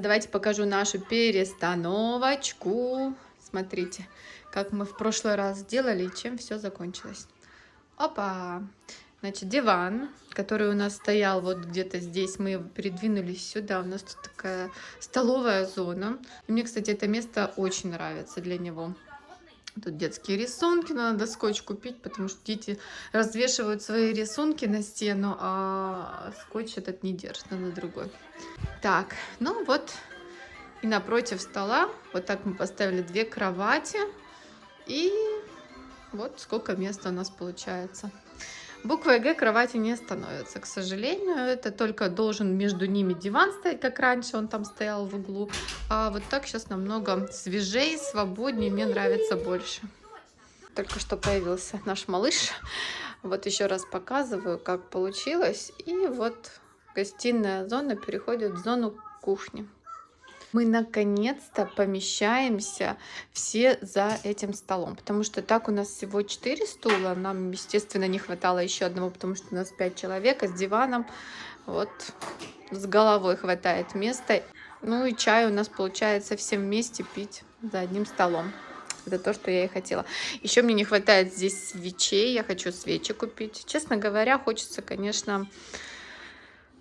Давайте покажу нашу перестановочку. Смотрите, как мы в прошлый раз сделали и чем все закончилось. Опа! Значит, диван, который у нас стоял вот где-то здесь, мы передвинулись сюда. У нас тут такая столовая зона. И мне, кстати, это место очень нравится для него. Тут детские рисунки, надо скотч купить, потому что дети развешивают свои рисунки на стену, а скотч этот не держит, надо другой. Так, ну вот и напротив стола, вот так мы поставили две кровати, и вот сколько места у нас получается. Буква Г кровати не становится, к сожалению. Это только должен между ними диван стоять, как раньше он там стоял в углу. А вот так сейчас намного свежее, свободнее, мне нравится больше. Только что появился наш малыш. Вот еще раз показываю, как получилось. И вот гостиная зона переходит в зону кухни мы наконец-то помещаемся все за этим столом. Потому что так у нас всего 4 стула. Нам, естественно, не хватало еще одного, потому что у нас 5 человек, а с диваном вот с головой хватает места. Ну и чай у нас получается всем вместе пить за одним столом. Это то, что я и хотела. Еще мне не хватает здесь свечей. Я хочу свечи купить. Честно говоря, хочется, конечно,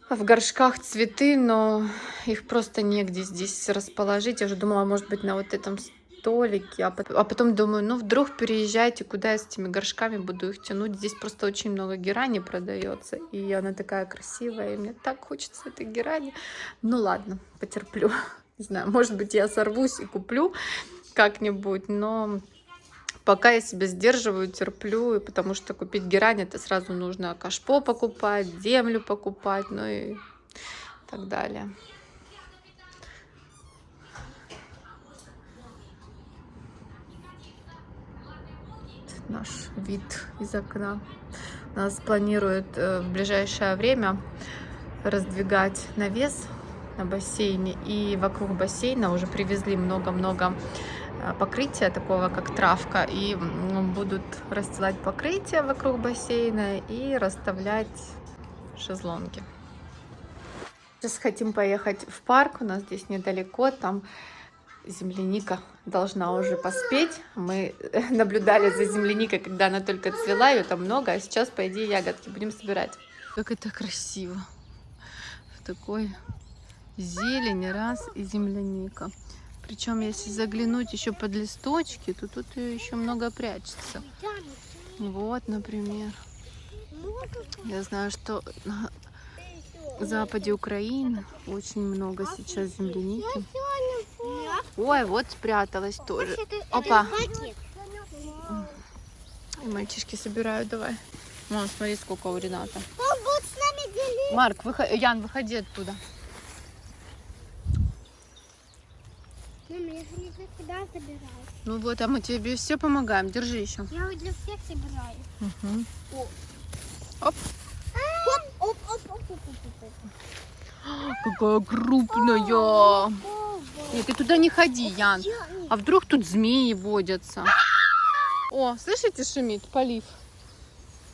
в горшках цветы, но их просто негде здесь расположить. Я уже думала, может быть, на вот этом столике. А потом, а потом думаю, ну вдруг переезжайте, куда я с этими горшками буду их тянуть. Здесь просто очень много герани продается. И она такая красивая. И мне так хочется этой герани. Ну ладно, потерплю. Не знаю, может быть, я сорвусь и куплю как-нибудь, но пока я себя сдерживаю, терплю, потому что купить герань это сразу нужно кашпо покупать, землю покупать, ну и так далее. Наш вид из окна. Нас планируют э, в ближайшее время раздвигать навес на бассейне. И вокруг бассейна уже привезли много-много покрытия такого, как травка, и будут расстилать покрытие вокруг бассейна и расставлять шезлонги. Сейчас хотим поехать в парк, у нас здесь недалеко, там земляника должна уже поспеть. Мы наблюдали за земляникой, когда она только цвела, ее там много, а сейчас, по идее, ягодки будем собирать. Как это красиво! В такой зелень раз и земляника. Причем, если заглянуть еще под листочки, то тут еще много прячется. Вот, например. Я знаю, что на западе Украины очень много сейчас земляники. Ой, вот спряталась тоже. Опа. И мальчишки собирают, давай. Мам, смотри, сколько у Рената. Марк, выходи, Ян, выходи оттуда. Мама, я же не для собираю. Ну вот, а мы тебе все помогаем. Держи еще. Я вот для всех собираю. Угу. О. Оп. Оп, оп, оп, оп, оп, оп, оп. Какая крупная. Нет, ты туда не ходи, Ян. А вдруг тут змеи водятся? О, слышите, шумит полив.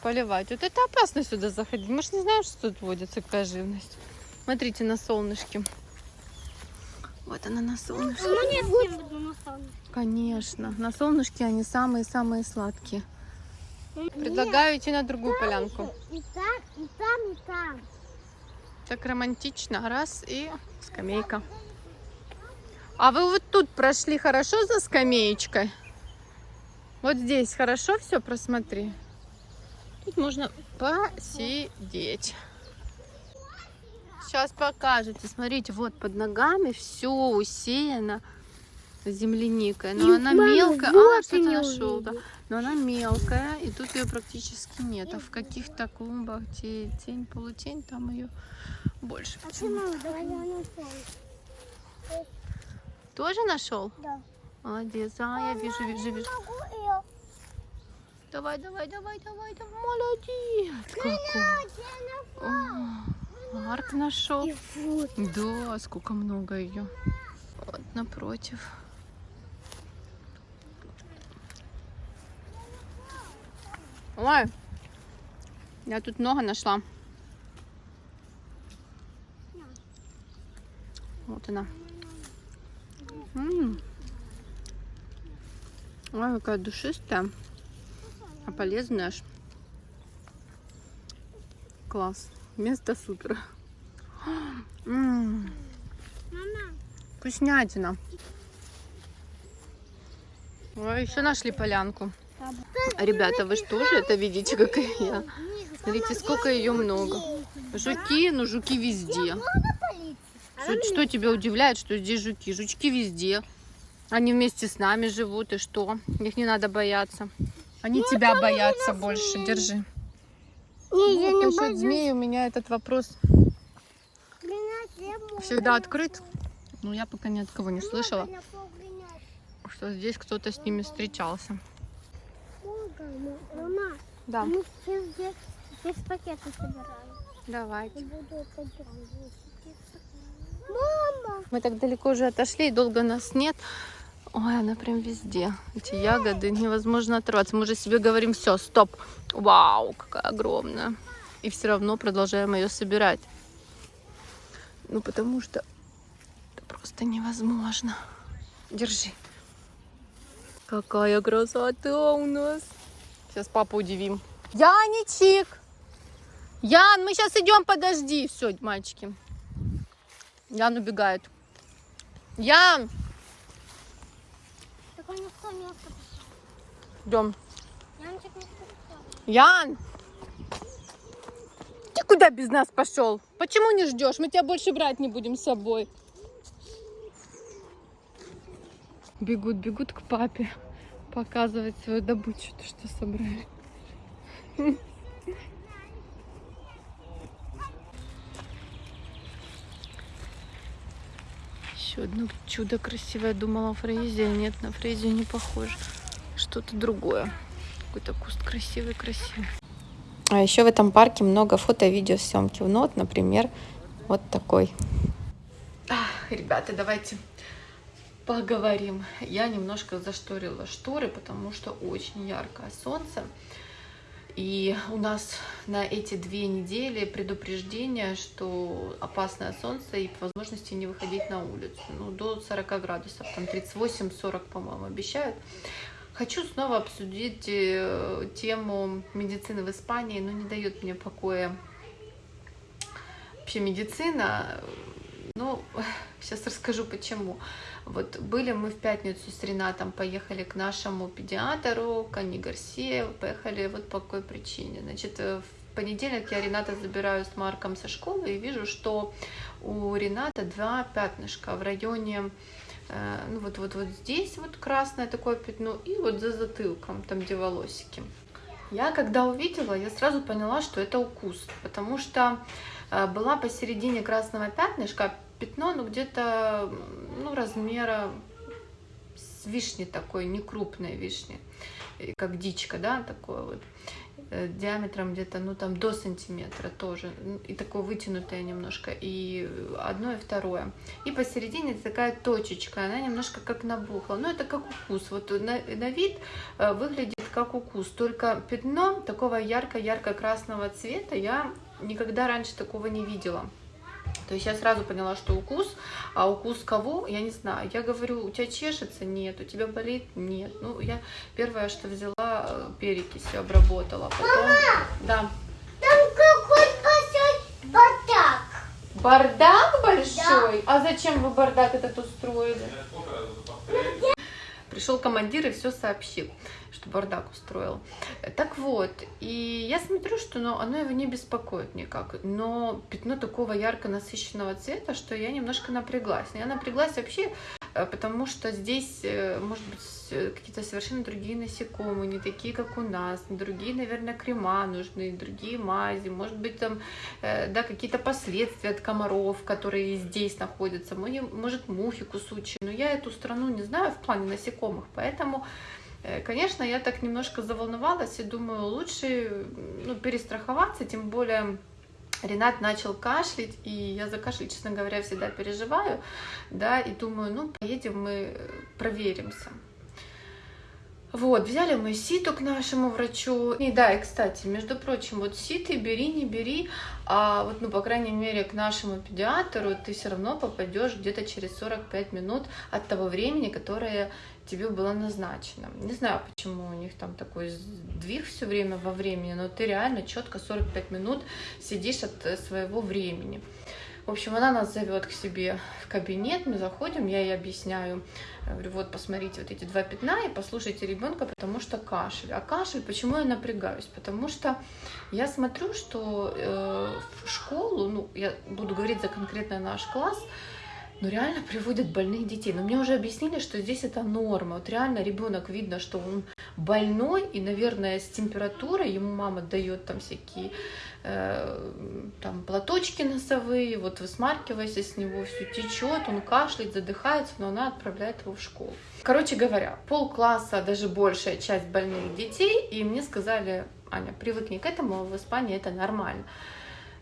Поливать. Вот это опасно сюда заходить. Мы же не знаем, что тут водится, какая живность. Смотрите на солнышке. Вот она на солнышке. Ну нет, не буду на солнышке. Конечно. На солнышке они самые-самые сладкие. Предлагаю идти на другую полянку. И там, и там, и там. Так романтично. Раз и скамейка. А вы вот тут прошли хорошо за скамеечкой? Вот здесь хорошо все просмотри. Тут можно посидеть. Сейчас покажете. Смотрите, вот под ногами все усеяно земляникой. Но И она мама, мелкая. вот а, что-то нашел, да. Но она мелкая, и тут ее практически нет. А в каких-то клумбах, где тень, полутень, там ее больше. А ты, Почему? мама, давай я на солнце. Тоже нашел? Да. Молодец. А, я вижу, вижу, вижу. Давай, давай, давай, давай, давай. Молодец. Какой. О, Марк нашел. И вот. Да, сколько много ее. Вот напротив. Ой, я тут много нашла. Вот она. М. Ой, какая душистая. А полезная аж. Класс. Место супер. Мама, Вкуснятина. Ой, еще нашли полянку. Ребята, вы что же это видите, как и я? Смотрите, сколько ее много. Жуки, ну жуки везде. Что, что тебя удивляет, что здесь жуки? Жучки везде. Они вместе с нами живут, и что? Их не надо бояться. Они тебя боятся больше. Держи. Не, я Вот не насчет боюсь. у меня этот вопрос могу. всегда открыт. Но я пока ни от кого не слышала, что здесь кто-то с ними встречался. Мама, Да, мы все здесь, здесь пакеты собираем. давайте. Мама! Мы так далеко уже отошли, и долго нас нет. Ой, она прям везде. Эти ягоды невозможно оторваться. Мы уже себе говорим, все, стоп. Вау, какая огромная. И все равно продолжаем ее собирать. Ну, потому что это просто невозможно. Держи. Какая красота у нас. Сейчас папу удивим. Яничек! Ян, мы сейчас идем, подожди. Все, мальчики. Ян убегает. Ян, Так он никто не остался. Идем. Ян! Ты куда без нас пошел? Почему не ждешь? Мы тебя больше брать не будем с собой. Бегут, бегут к папе показывать свою добычу, то что собрали. Еще одно чудо красивое. Думала фрезия. Нет, на фрезию не похоже. Что-то другое. Какой-то куст красивый-красивый. А еще в этом парке много фото-видеосъемки. Ну вот, например, вот такой. Ребята, давайте поговорим. Я немножко зашторила шторы, потому что очень яркое солнце. И у нас на эти две недели предупреждение, что опасное солнце и возможности не выходить на улицу. Ну, до 40 градусов, там 38-40, по-моему, обещают. Хочу снова обсудить э, тему медицины в Испании, но не дает мне покоя вообще медицина. Ну, сейчас расскажу почему. Вот были мы в пятницу с Ренатом, поехали к нашему педиатру, к Анне Гарсия, поехали вот по какой причине. Значит, э, в понедельник я Рената забираю с Марком со школы и вижу, что у Рената два пятнышка в районе ну вот, вот, вот здесь вот красное такое пятно и вот за затылком, там где волосики. Я когда увидела, я сразу поняла, что это укус, потому что э, была посередине красного пятнышка пятно, ну где-то ну, размера с вишни такой, не крупной вишни, как дичка, да, такое вот э, диаметром где-то, ну там до сантиметра тоже, и такое вытянутое немножко, и одно и второе. И посередине такая точечка, она немножко как набухла, ну это как укус, вот на, на вид э, выглядит как укус, только пятно такого ярко-ярко-красного цвета я никогда раньше такого не видела. То есть я сразу поняла, что укус, а укус кого, я не знаю. Я говорю, у тебя чешется? Нет. У тебя болит? Нет. Ну, я первое, что взяла, э, перекисью обработала. Потом, да. Там какой большой бардак. Бардак большой? А зачем вы бардак этот устроили? Пришел командир и все сообщил, что бардак устроил. Так вот, и я смотрю, что ну, оно его не беспокоит никак, но пятно такого ярко насыщенного цвета, что я немножко напряглась. Я напряглась вообще, потому что здесь, э, может быть, э, какие-то совершенно другие насекомые, не такие, как у нас, другие, наверное, крема нужны, другие мази, может быть, там, э, да, какие-то последствия от комаров, которые здесь находятся, Мо- может, мухи кусучие, но я эту страну не знаю в плане насекомых, поэтому, э, конечно, я так немножко заволновалась и думаю, лучше ну, перестраховаться, тем более Ренат начал кашлять, и я за кашель, честно говоря, всегда переживаю, да, и думаю, ну, поедем мы, э, проверимся. Вот, взяли мы ситу к нашему врачу. И да, и кстати, между прочим, вот ситы бери, не бери, а вот, ну, по крайней мере, к нашему педиатру ты все равно попадешь где-то через 45 минут от того времени, которое тебе было назначено. Не знаю, почему у них там такой сдвиг все время во времени, но ты реально четко 45 минут сидишь от э, своего времени. В общем, она нас зовет к себе в кабинет, мы заходим, я ей объясняю, говорю, вот посмотрите вот эти два пятна и послушайте ребенка, потому что кашель. А кашель, почему я напрягаюсь? Потому что я смотрю, что э, в школу, ну, я буду говорить за конкретно наш класс, но реально приводят больных детей. Но мне уже объяснили, что здесь это норма. Вот реально ребенок видно, что он больной, и, наверное, с температурой ему мама дает там всякие э, там платочки носовые, вот высмаркивайся с него, все течет, он кашляет, задыхается, но она отправляет его в школу. Короче говоря, полкласса, даже большая часть больных детей, и мне сказали, Аня, привыкни к этому, в Испании это нормально.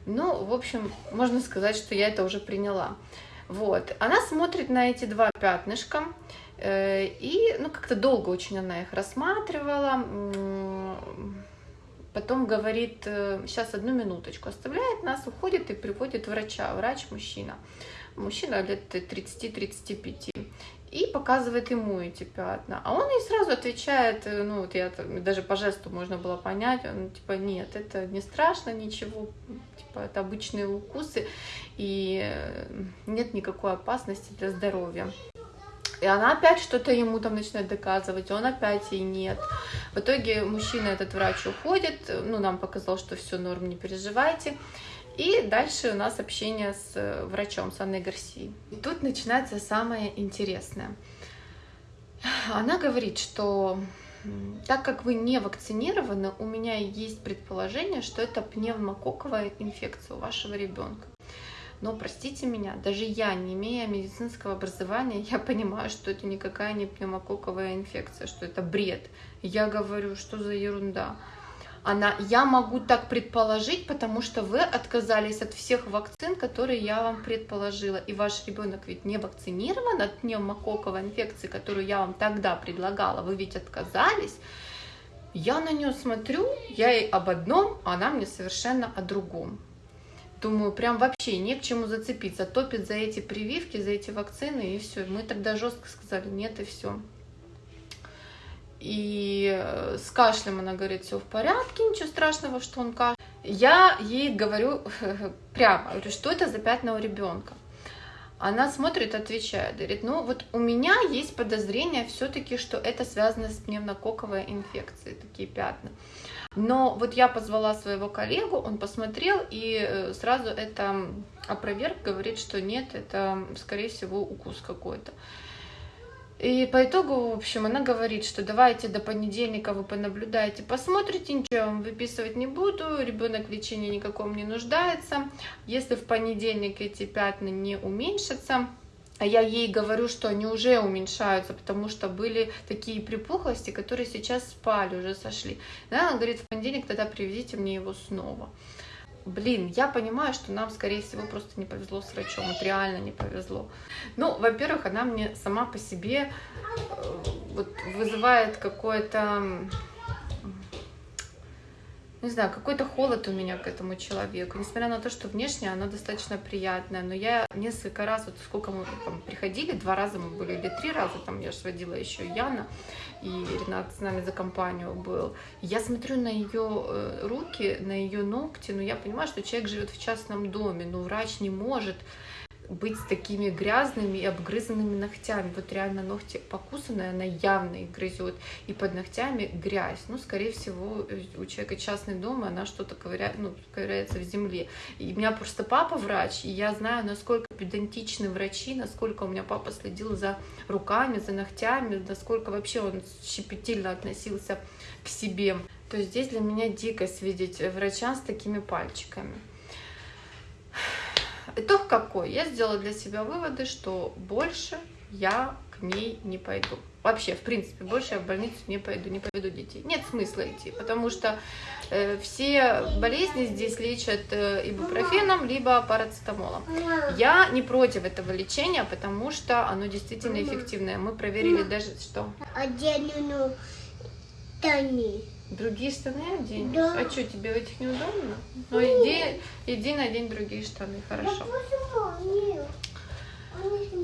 Ну, в общем, можно сказать, что я это уже приняла. Вот. Она смотрит на эти два пятнышка, э, и ну, как-то долго очень она их рассматривала. Потом говорит, сейчас э, одну минуточку, оставляет нас, уходит и приводит врача. Врач мужчина. Мужчина лет 30-35 и показывает ему эти пятна. А он ей сразу отвечает, э, ну вот я даже по жесту можно было понять, он типа нет, это не страшно, ничего, типа это обычные укусы и э, нет никакой опасности для здоровья. И она опять что-то ему там начинает доказывать, он опять ей нет. В итоге мужчина, этот врач уходит, ну, нам показал, что все норм, не переживайте. И дальше у нас общение с э, врачом, с Анной Гарсией. И тут начинается самое интересное. Она говорит, что так как вы не вакцинированы, у меня есть предположение, что это пневмококковая инфекция у вашего ребенка. Но простите меня, даже я, не имея медицинского образования, я понимаю, что это никакая не пневмококковая инфекция, что это бред. Я говорю, что за ерунда она, я могу так предположить, потому что вы отказались от всех вакцин, которые я вам предположила, и ваш ребенок ведь не вакцинирован от пневмококковой инфекции, которую я вам тогда предлагала, вы ведь отказались. Я на нее смотрю, я ей об одном, а она мне совершенно о другом. Думаю, прям вообще не к чему зацепиться, топит за эти прививки, за эти вакцины, и все. Мы тогда жестко сказали, нет, и все. И э, с кашлем она говорит, все в порядке, ничего страшного, что он кашляет. Я ей говорю прямо, говорю, что это за пятна у ребенка. Она смотрит, отвечает, говорит, ну вот у меня есть подозрение все-таки, что это связано с пневмококковой инфекцией, такие пятна. Но вот я позвала своего коллегу, он посмотрел и э, сразу это опроверг, говорит, что нет, это скорее всего укус какой-то. И по итогу, в общем, она говорит, что давайте до понедельника вы понаблюдаете, посмотрите, ничего вам выписывать не буду, ребенок в лечении никаком не нуждается. Если в понедельник эти пятна не уменьшатся, а я ей говорю, что они уже уменьшаются, потому что были такие припухлости, которые сейчас спали, уже сошли. Она говорит, в понедельник тогда приведите мне его снова блин, я понимаю, что нам, скорее всего, просто не повезло с врачом, вот реально не повезло. Ну, во-первых, она мне сама по себе э, вот, вызывает какое-то не знаю, какой-то холод у меня к этому человеку. Несмотря на то, что внешне она достаточно приятная, но я несколько раз, вот сколько мы там приходили, два раза мы были или три раза, там я же водила еще Яна, и Ренат с нами за компанию был. Я смотрю на ее э, руки, на ее ногти, но я понимаю, что человек живет в частном доме, но врач не может быть с такими грязными и обгрызанными ногтями. Вот реально ногти покусанные, она явно их грызет. И под ногтями грязь. Ну, скорее всего, у человека частный дом, и она что-то ковыряет, ну, ковыряется в земле. И у меня просто папа врач, и я знаю, насколько педантичны врачи, насколько у меня папа следил за руками, за ногтями, насколько вообще он щепетильно относился к себе. То есть здесь для меня дикость видеть врача с такими пальчиками. Итог какой? Я сделала для себя выводы, что больше я к ней не пойду. Вообще, в принципе, больше я в больницу не пойду, не поведу детей. Нет смысла идти, потому что э, все болезни здесь лечат э, ибупрофеном, либо парацетамолом. Я не против этого лечения, потому что оно действительно эффективное. Мы проверили даже, что... Одену штаны. Другие штаны одень? Да. А что, тебе в этих неудобно? Ну, иди, иди надень другие штаны, хорошо. Нет.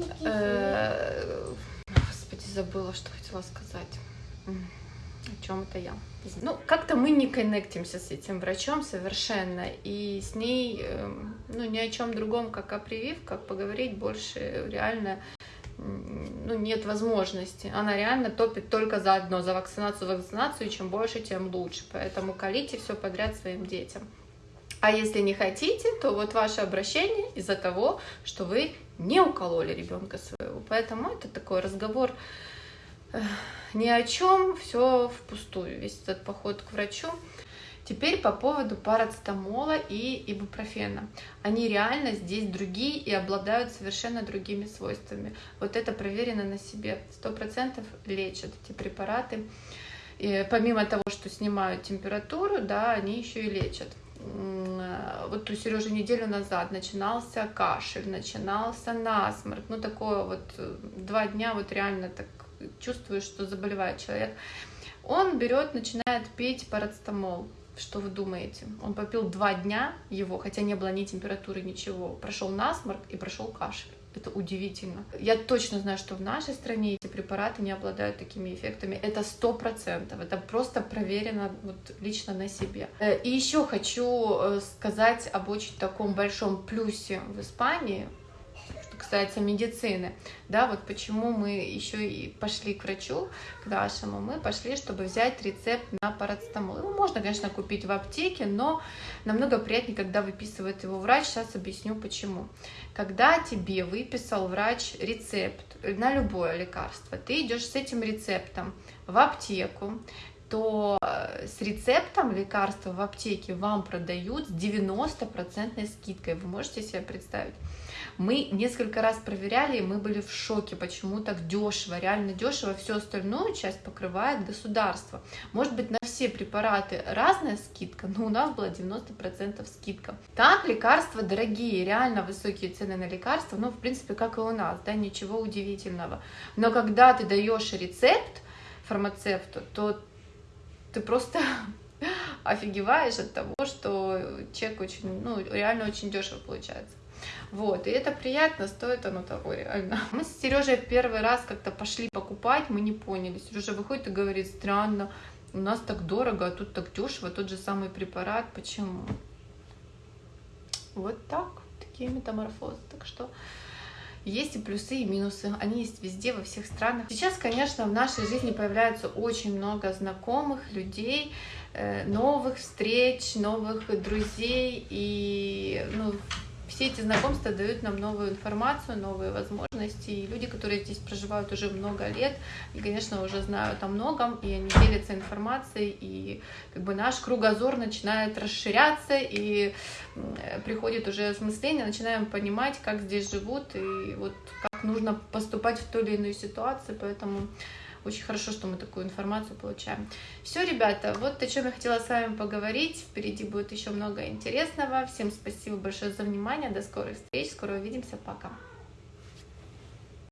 Такие. Э, Господи, забыла, что хотела сказать. О чем это я? Ну, как-то мы не коннектимся с этим врачом совершенно, и с ней, эм, ну, ни о чем другом, как о прививках, поговорить больше реально ну, нет возможности. Она реально топит только за одно, за вакцинацию, вакцинацию, и чем больше, тем лучше. Поэтому колите все подряд своим детям. А если не хотите, то вот ваше обращение из-за того, что вы не укололи ребенка своего. Поэтому это такой разговор э, ни о чем, все впустую, весь этот поход к врачу. Теперь по поводу парацетамола и ибупрофена. Они реально здесь другие и обладают совершенно другими свойствами. Вот это проверено на себе. Сто процентов лечат эти препараты. И помимо того, что снимают температуру, да, они еще и лечат. Вот у Сережи неделю назад начинался кашель, начинался насморк. Ну, такое вот э, два дня вот реально так чувствуешь, что заболевает человек. Он берет, начинает пить парацетамол. Что вы думаете? Он попил два дня его, хотя не было ни температуры, ничего. Прошел насморк и прошел кашель. Это удивительно. Я точно знаю, что в нашей стране эти препараты не обладают такими эффектами. Это сто процентов. Это просто проверено вот лично на себе. Э, И еще хочу э, сказать об очень таком большом плюсе в Испании касается медицины, да, вот почему мы еще и пошли к врачу, к нашему, мы пошли, чтобы взять рецепт на парацетамол. Его можно, конечно, купить в аптеке, но намного приятнее, когда выписывает его врач. Сейчас объясню почему. Когда тебе выписал врач рецепт на любое лекарство, ты идешь с этим рецептом в аптеку, то э, с рецептом лекарства в аптеке вам продают с 90% скидкой. Вы можете себе представить? Мы несколько раз проверяли, и мы были в шоке, почему так дешево, реально дешево. Всю остальную часть покрывает государство. Может быть, на все препараты разная скидка, но у нас была 90% скидка. Так, лекарства дорогие, реально высокие цены на лекарства, ну, в принципе, как и у нас, да, ничего удивительного. Но когда ты даешь рецепт фармацевту, то ты просто офигеваешь от того, что чек очень, ну, реально очень дешево получается. Вот, и это приятно, стоит оно того реально. Мы с Сережей первый раз как-то пошли покупать, мы не поняли. Сережа выходит и говорит, странно, у нас так дорого, а тут так дешево, тот же самый препарат, почему? Вот так, такие метаморфозы. Так что есть и плюсы, и минусы. Они есть везде, во всех странах. Сейчас, конечно, в нашей жизни появляется очень много знакомых людей, э, новых встреч, новых друзей. И ну, все эти знакомства дают нам новую информацию, новые возможности. И люди, которые здесь проживают уже много лет, и, конечно, уже знают о многом, и они делятся информацией, и как бы наш кругозор начинает расширяться, и приходит уже осмысление, начинаем понимать, как здесь живут, и вот как нужно поступать в той или иной ситуации, поэтому очень хорошо, что мы такую информацию получаем. Все, ребята, вот о чем я хотела с вами поговорить. Впереди будет еще много интересного. Всем спасибо большое за внимание. До скорых встреч. Скоро увидимся. Пока.